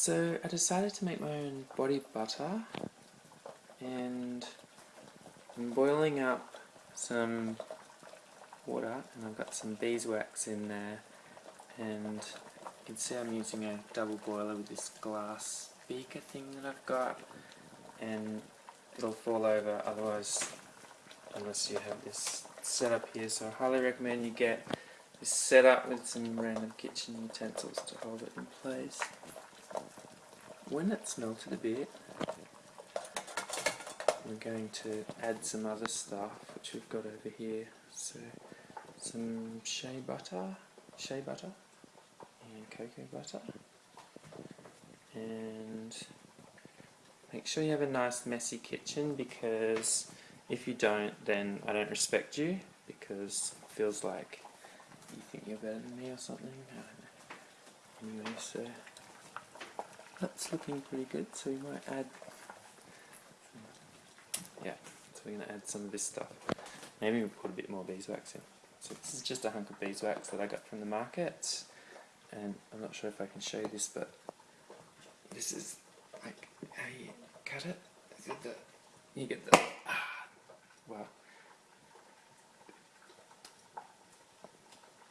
So I decided to make my own body butter and I'm boiling up some water and I've got some beeswax in there. And you can see I'm using a double boiler with this glass beaker thing that I've got. And it'll fall over otherwise unless you have this setup here. So I highly recommend you get this set up with some random kitchen utensils to hold it in place when it's melted a bit, we're going to add some other stuff which we've got over here. So some shea butter, shea butter, and cocoa butter, and make sure you have a nice messy kitchen because if you don't, then I don't respect you because it feels like you think you're better than me or something. Anyway, so that's looking pretty good, so we might add, yeah, so we're going to add some of this stuff. Maybe we'll put a bit more beeswax in. So this is just a hunk of beeswax that I got from the market, and I'm not sure if I can show you this, but this is like how you cut it. You get the, you get the ah, wow.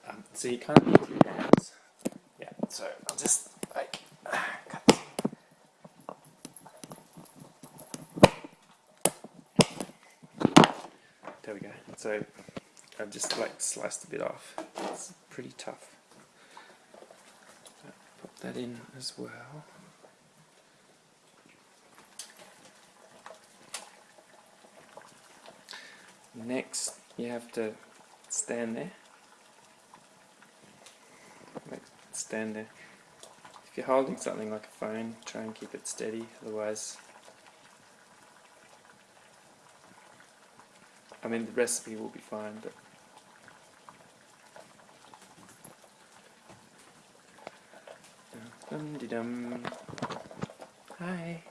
Um, so you can't use your hands. Yeah, so I'll just like There we go. So I've just like sliced a bit off. It's pretty tough. Pop that in as well. Next, you have to stand there. stand there. If you're holding something like a phone, try and keep it steady, otherwise I mean the recipe will be fine, but dum dum. Hi.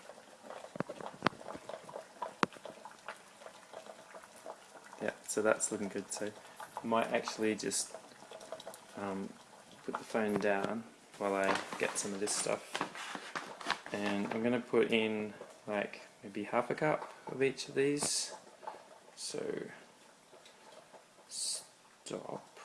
Yeah, so that's looking good. So I might actually just um, put the phone down while I get some of this stuff. And I'm going to put in like maybe half a cup of each of these. So stop.